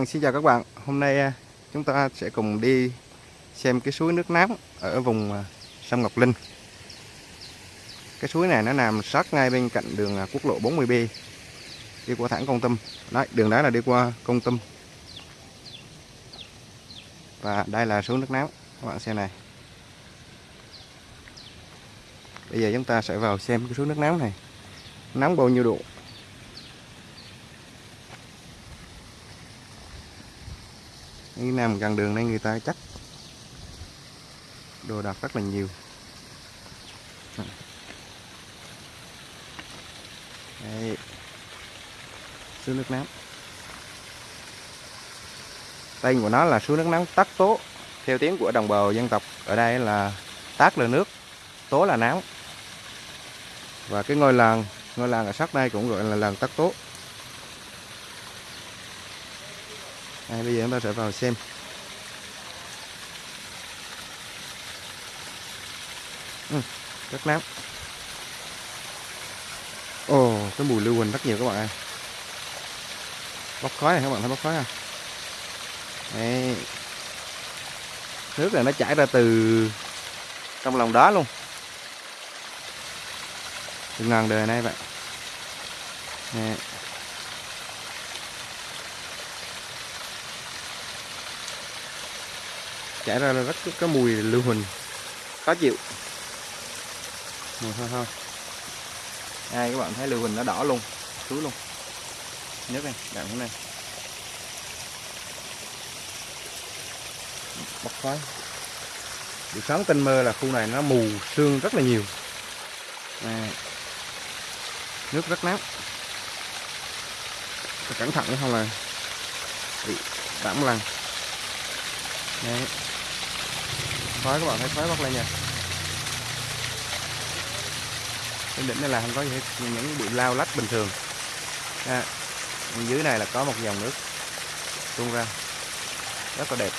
Vâng, xin chào các bạn. Hôm nay à, chúng ta sẽ cùng đi xem cái suối nước nóng ở vùng à, sông Ngọc Linh. Cái suối này nó nằm sát ngay bên cạnh đường à, quốc lộ 40B đi qua thẳng Công Tâm. Đấy, đường đó là đi qua Công Tâm. Và đây là suối nước nóng. Các bạn xem này. Bây giờ chúng ta sẽ vào xem cái suối nước nóng này. Nóng bao nhiêu độ? Cái nằm gần đường đây người ta chắc đồ đạc rất là nhiều. Đây suối nước nóng tên của nó là suối nước nóng tắc tố. Theo tiếng của đồng bào dân tộc ở đây là tác là nước, tố là náo và cái ngôi làng ngôi làng ở sát đây cũng gọi là làng tắc tố. Đây, bây giờ chúng ta sẽ vào xem. Ừ, rất nóng ồ cái mùi lưu huỳnh rất nhiều các bạn ơi. Bốc khói này các bạn thấy bốc khói không? Đấy. nước này nó chảy ra từ trong lòng đá luôn. Từ ngàn đời nay vậy. Đấy. Chảy ra rất có mùi lưu huỳnh. Khó chịu. Mùi hơi hơi. Đây các bạn thấy lưu huỳnh nó đỏ luôn suối luôn. Nước này đậm thế này bốc khói. Buổi sáng tinh mơ là khu này nó mù sương rất là nhiều. À, nước rất nóng cẩn thận không là bị cảm lần Đấy khói các bạn thấy khói bốc lên nha. Trên đỉnh này là không có gì hết những bụi lao lách bình thường. À, dưới này là có một dòng nước tuôn ra. Rất là đẹp.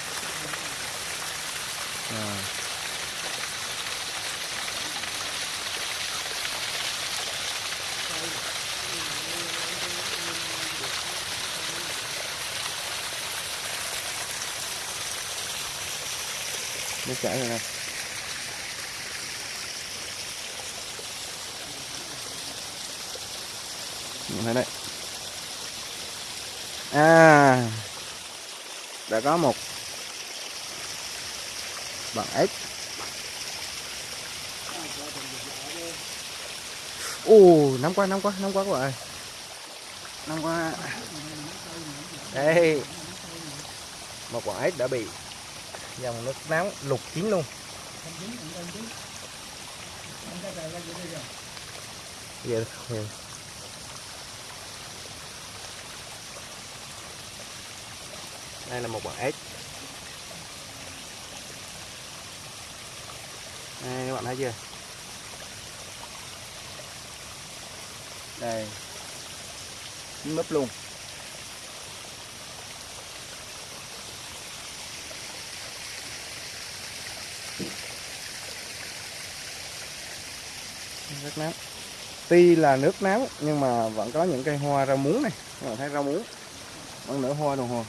Nước chảy rồi này Nhìn thấy đấy. À đã có một bằng ếch ồ nóng quá nóng quá nóng quá các bạn ơi. Nóng quá đây một quả ếch đã bị dòng nước nóng lục chín luôn. Yeah. đây là một bạn ếch đây, các bạn thấy chưa? Đây. Chín mấp luôn. Rất nóng. Tuy là nước nóng nhưng mà vẫn có những cây hoa rau muống này. Các bạn thấy rau muống vẫn nở hoa đồng hồ.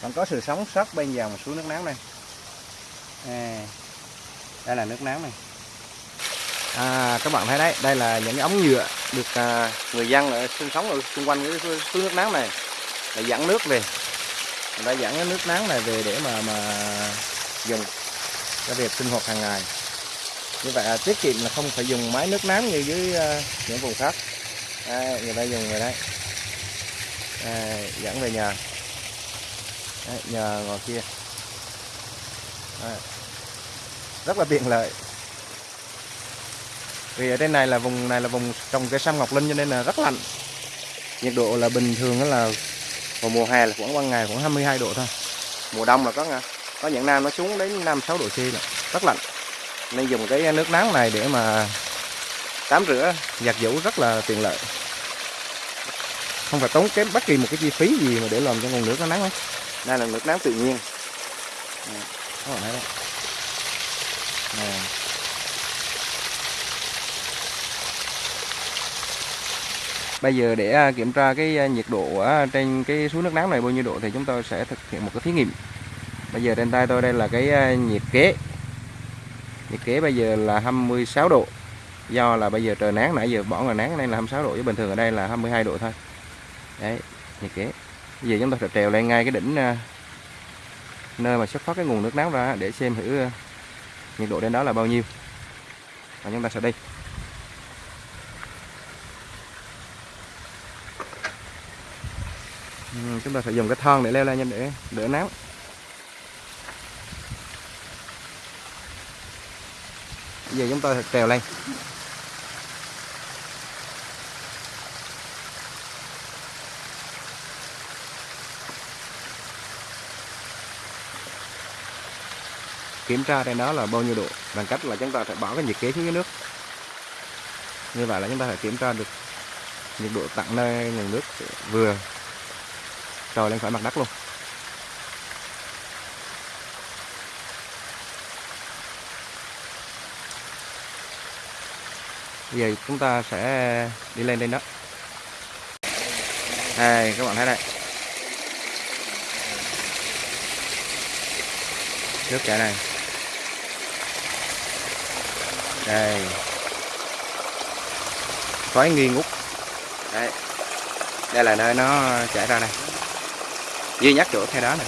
Vẫn có sự sống sót bên dòng suối nước nóng này. À, đây là nước nóng này. À, các bạn thấy đấy đây là những cái ống nhựa được à, người dân ở sinh sống ở xung quanh cái suối nước nóng này để dẫn nước về. Người ta dẫn cái nước nóng này về để mà mà dùng cho việc sinh hoạt hàng ngày như vậy là tiết kiệm là không phải dùng máy nước nóng như dưới uh, những vùng khác. À, người ta dùng rồi đấy. À, dẫn về nhà. Đấy, nhờ ngồi kia. À, rất là tiện lợi. Vì ở trên này là vùng này là vùng trồng cây sâm ngọc linh cho nên là rất lạnh. Nhiệt độ là bình thường là vào mùa hè là khoảng ban ngày khoảng 22 độ thôi. Mùa đông là có có những năm nó xuống đến 5 6 độ C là rất lạnh nên dùng cái nước nóng này để mà tắm rửa giặt giũ rất là tiện lợi. Không phải tốn kém bất kỳ một cái chi phí gì mà để làm cho nguồn nước nó nắng hết đây là nước nóng tự nhiên. Đấy này. bây giờ để à, kiểm tra cái à, nhiệt độ ở trên cái suối nước nóng này bao nhiêu độ thì chúng tôi sẽ thực hiện một cái thí nghiệm. Bây giờ trên tay tôi đây là cái à, nhiệt kế nhiệt kế bây giờ là 26 độ. Do là bây giờ trời nắng, nãy giờ bỏ ngoài nắng nên là 26 độ, chứ bình thường ở đây là 22 độ thôi. Đấy, nhiệt kế. Bây giờ chúng ta sẽ trèo lên ngay cái đỉnh à, nơi mà xuất phát cái nguồn nước nóng ra để xem thử à, nhiệt độ đến đó là bao nhiêu. Và chúng ta sẽ đi. Ừ, chúng ta phải dùng cái thon để leo lên để đỡ nắng. Giờ chúng ta trèo lên. Kiểm tra trên đó là bao nhiêu độ, bằng cách là chúng ta phải bỏ cái nhiệt kế xuống dưới nước. Như vậy là chúng ta phải kiểm tra được nhiệt độ tặng nơi nguồn nước vừa trồi lên khỏi mặt đất luôn. Bây giờ chúng ta sẽ đi lên trên đó. Đây các bạn thấy đây. Nước chảy này. Đây. Khói nghi ngút. Đấy đây là nơi nó chảy ra này. Duy nhất chỗ khe đá này.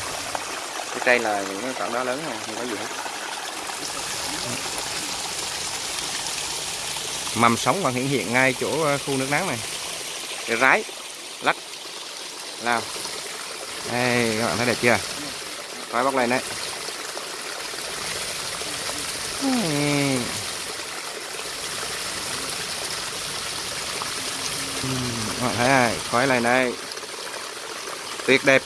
Cái cây là những cái cọng đá lớn không, không có gì hết. Mầm sống còn hiện hiện ngay chỗ ờ, khu nước nắng này. Cái rái lắc. Lao đây các bạn thấy đẹp chưa? Khói bốc lên đấy. Bạn thấy này, khói này đây. Tuyệt đẹp.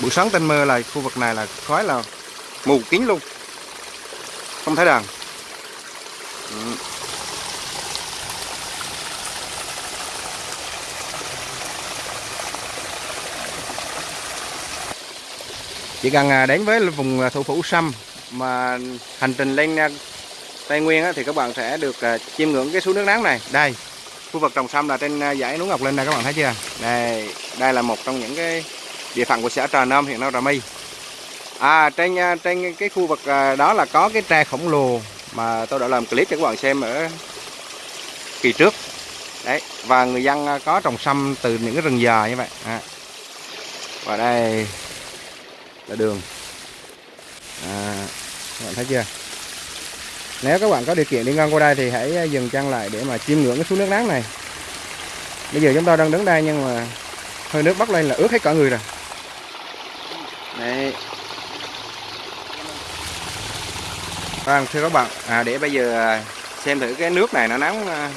Buổi sáng tinh mơ là khu vực này là khói là mù kín luôn. Không thấy đằng. Chỉ cần à, đến với vùng à, thủ phủ Sâm mà hành trình lên à, Tây Nguyên thì các bạn sẽ được chiêm ngưỡng cái suối nước nắng này. Đây, khu vực trồng sâm là trên dãy núi Ngọc Linh này các bạn thấy chưa? Đây đây là một trong những cái địa phận của xã Trà Nam huyện Nam Trà My. À trên trên cái khu vực đó là có cái tre khổng lồ mà tôi đã làm clip cho các bạn xem ở kỳ trước. Đấy, và người dân có trồng sâm từ những cái rừng già như vậy. À. và đây là đường. À, các bạn thấy chưa? Nếu các bạn có điều kiện đi ngang qua đây thì hãy dừng chân lại để mà chiêm ngưỡng cái suối nước nắng này. Bây giờ chúng ta đang đứng đây nhưng mà hơi nước bắt lên là ướt hết cả người rồi. Đấy vâng thưa các bạn. À, để bây giờ xem thử cái nước này nó nóng à,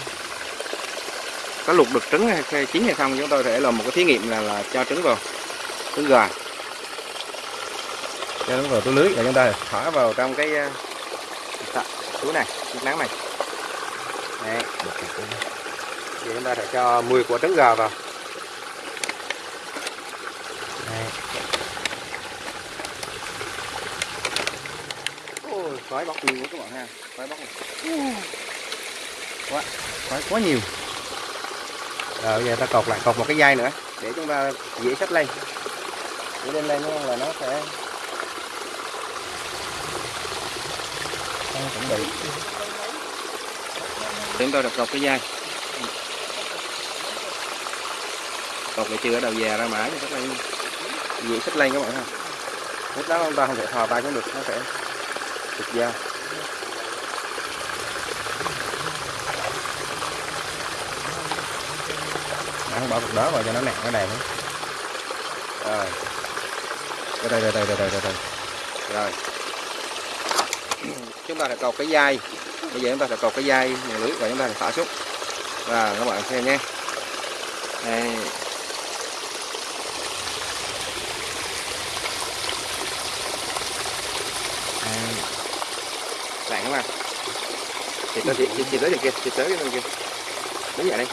có luộc được trứng hay chín hay không chúng tôi sẽ làm một cái thí nghiệm là, là cho trứng vào trứng gà cho nó vào túi lưới và chúng ta thả vào trong cái ờ, túi này chiếc nắng này. Đấy. thì chúng ta sẽ cho 10 quả trứng gà vào. Đấy. Ôi, khói bóc nhiều quá các bạn ha khói bóc quá khói quá nhiều. Rồi bây giờ ta cột lại cột một cái dây nữa để chúng ta dễ xách lên. Để lên lên là nó sẽ chuẩn bị chúng tôi được cọc cái dây. Cột lại chưa? Ở đầu già ra mãi thì các bạn dễ xích lên các bạn ha. Lúc đó chúng ta không thể thò tay cũng được nó sẽ trục dao không bỏ cục đó vào cho nó nặng nó nữa, rồi. Đây đây đây đây đây đây đây. Rồi chúng ta sẽ cột cái dây. Bây giờ chúng ta sẽ cột cái dây nhà lưới và chúng ta sẽ thả xuống. Và các bạn xem nhé. Đây. Lạnh các bạn. Chị tới chị, chị, chị tới bên kia chị tới bên kia. Đứng dậy đây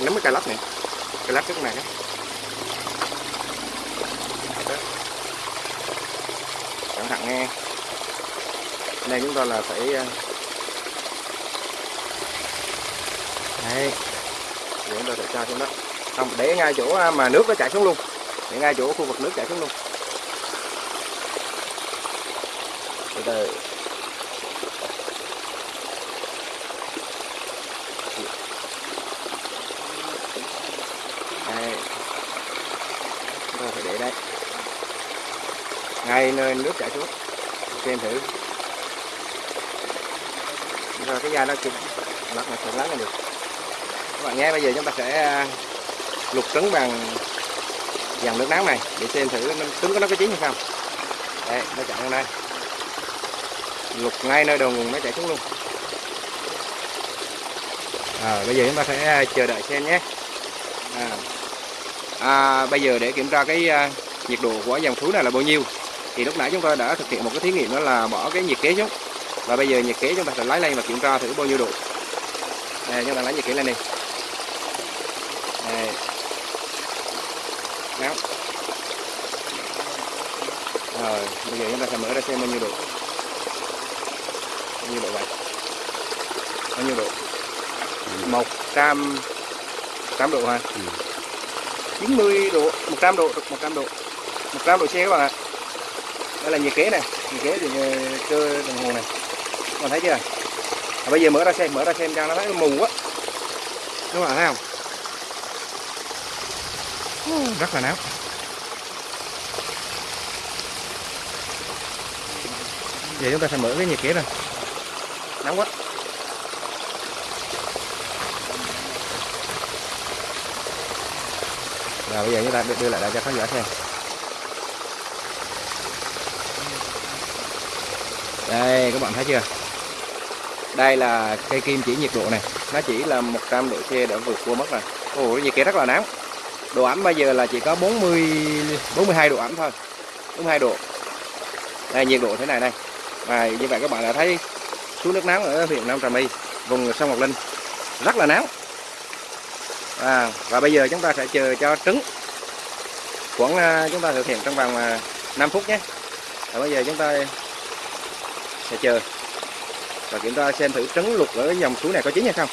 nắm cái cây lắc này. Cây lắc trước này đó cẩn nghe chúng ta là phải ờ, Đấy. Thì chúng ta sẽ cho xuống đó. Không, để ngay chỗ ờ, mà nước nó chảy xuống luôn. Để ngay chỗ khu vực nước chảy xuống luôn. Từ từ. Đây. Chúng ta phải để đây. Ngay nơi nước chảy xuống. Xem thử. Rồi cái da nó chụp lắc là sẽ lắng là được. Các bạn nghe bây giờ chúng ta sẽ à, lục trứng bằng dòng nước nóng này để xem thử nó, trứng của nó có chín hay không. Đây, nó chạy lên đây. Lục ngay nơi đầu nguồn nó chạy xuống luôn. À, bây giờ chúng ta sẽ à, chờ đợi xem nhé. À, à, bây giờ để kiểm tra cái à, nhiệt độ của dòng thú này là bao nhiêu thì lúc nãy chúng ta đã thực hiện một cái thí nghiệm đó là bỏ cái nhiệt kế xuống. Và bây giờ nhiệt kế chúng ta sẽ lấy lên và kiểm tra thử bao nhiêu độ. Đây chúng ta lấy nhiệt kế lên đi. Đây nóng rồi bây giờ chúng ta sẽ mở ra xem bao nhiêu độ. Bao nhiêu độ vậy? Bao nhiêu độ? Một trăm trăm độ hả? Ừ. 90 độ 100 độ 100 độ. 100 độ C các bạn ạ đây là nhiệt kế này. Nhiệt kế thì ờ, cơ đồng hồ này. Còn thấy chưa? À, bây giờ mở ra xem mở ra xem cho nó thấy mù quá. Các bạn thấy không? Rất là nóng giờ chúng ta sẽ mở cái nhiệt kế rồi nóng quá. Rồi bây giờ chúng ta đưa lại đây cho khán giả xem. Đây các bạn thấy chưa? Đây là cây kim chỉ nhiệt độ này. Nó chỉ là 100 độ C đã vượt qua mất rồi ồ nhiệt kia rất là nóng độ ẩm bây giờ là chỉ có 40 42 độ ẩm thôi. 42 độ. Đây nhiệt độ thế này này. Và như vậy các bạn đã thấy suối nước nóng ở huyện Nam Trà My vùng sông Ngọc Linh rất là nóng à, và bây giờ chúng ta sẽ chờ cho trứng. Khoảng à, chúng ta thực hiện trong vòng à, 5 phút nhé. Và bây giờ chúng ta sẽ chờ. Và kiểm tra xem thử trấn lục ở dòng suối này có chín hay không.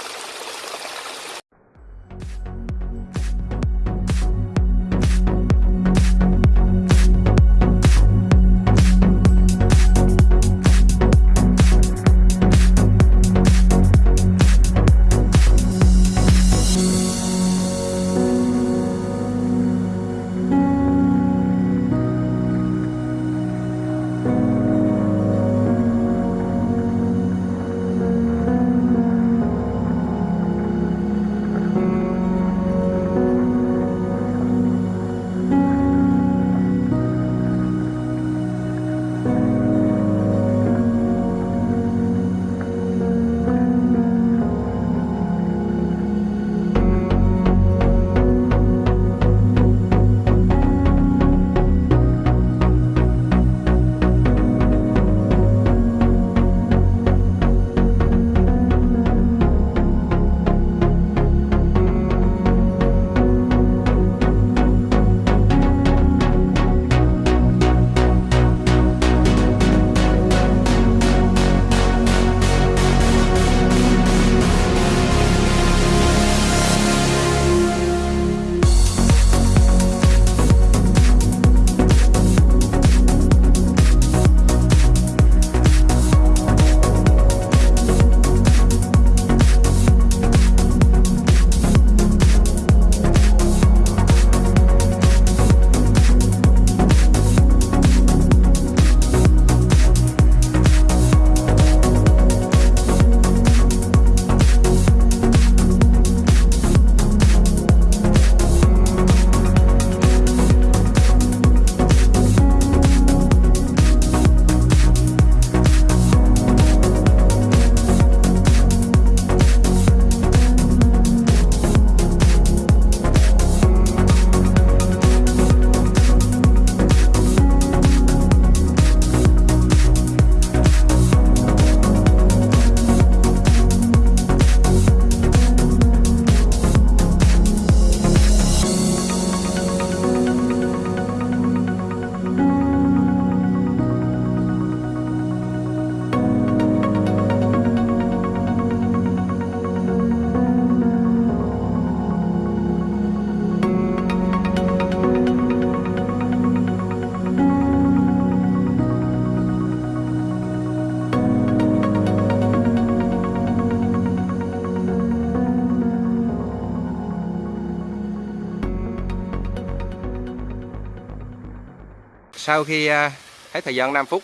Sau khi à, thấy thời gian 5 phút,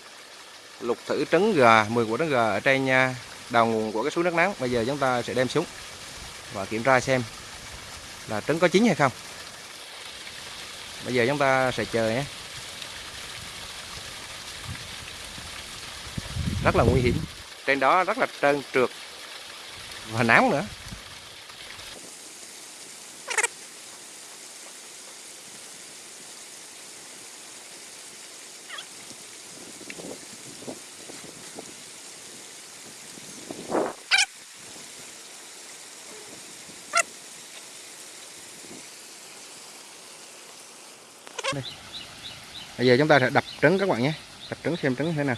lục thử trứng gà 10 quả trứng gà ở trên à, đầu nguồn của cái suối nước nắng. Bây giờ chúng ta sẽ đem xuống và kiểm tra xem là trứng có chín hay không. Bây giờ chúng ta sẽ chờ nhé. Rất là nguy hiểm. Trên đó rất là trơn trượt và nóng nữa. Bây giờ chúng ta sẽ đập trứng các bạn nhé. Đập trứng xem trứng thế nào.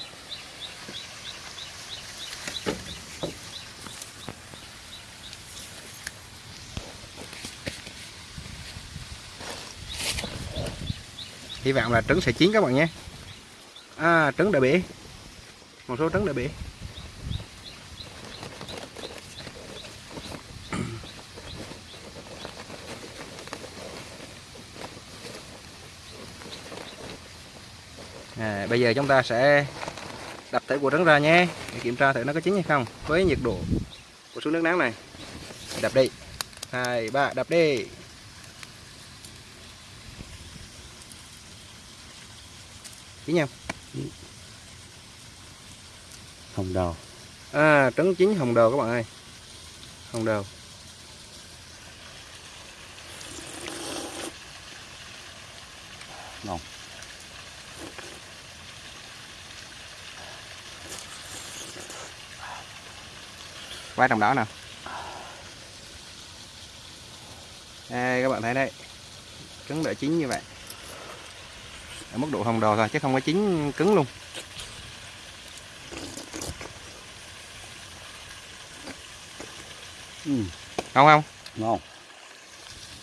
Hy vọng là trứng sẽ chín các bạn nhé. À trứng đã bể. Một số trứng đã bể à, bây giờ chúng ta sẽ đập thử quả trứng ra nhé. Để kiểm tra thử nó có chín hay không. Với nhiệt độ của xuống nước nắng này. Đập đi. Hai ba đập đi. Chín không hồng đầu. À trứng chín hồng đầu các bạn ơi. Hồng đầu. Ngon quay trong đó nè đây các bạn thấy đấy trứng đã chín như vậy. Ở mức độ hồng đầu thôi chứ không có chín cứng luôn. Ừ. không không? Ngon.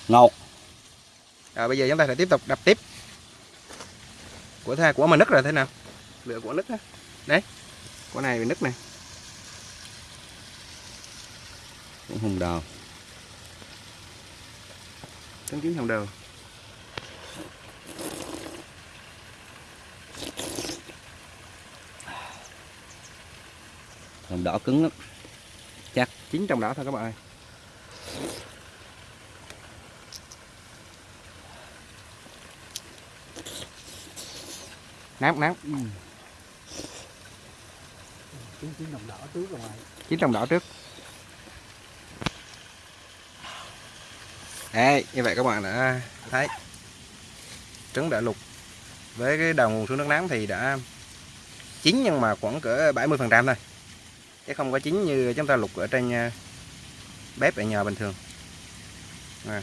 Ngọt rồi bây giờ chúng ta sẽ tiếp tục đập tiếp. Của tha của mà nứt rồi thế nào? Lựa của nứt á. Đấy. Của này bị nứt này cũng hồng đào. Trứng chín hồng đầu hồng đỏ cứng lắm. Chín trong đó thôi các bạn ơi. Nát nát. Chín chín đồng đỏ trước rồi chín trong đỏ trước Đấy, như vậy các bạn đã thấy. Trứng đã lục với cái đầu nguồn xuống nước nắng thì đã chín nhưng mà khoảng cỡ 70 phần trăm thôi. Chứ không có chín như chúng ta lục ở trên ờ, bếp ở nhà bình thường. À.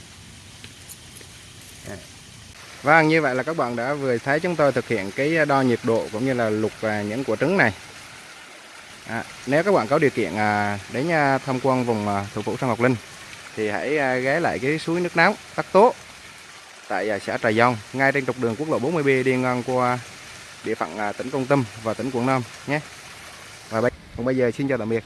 Vâng như vậy là các bạn đã vừa thấy chúng tôi thực hiện cái đo nhiệt độ cũng như là lục ờ, những quả trứng này. À, nếu các bạn có điều kiện à, đến à, tham quan vùng à, thủ phủ sông Ngọc Linh thì hãy à, ghé lại cái suối nước nóng Tắc Tố tại à, xã Trà Dông ngay trên trục đường quốc lộ 40B đi ngang qua địa phận à, tỉnh Công Tâm và tỉnh Quảng Nam nhé. Và bây, còn bây giờ xin chào tạm biệt.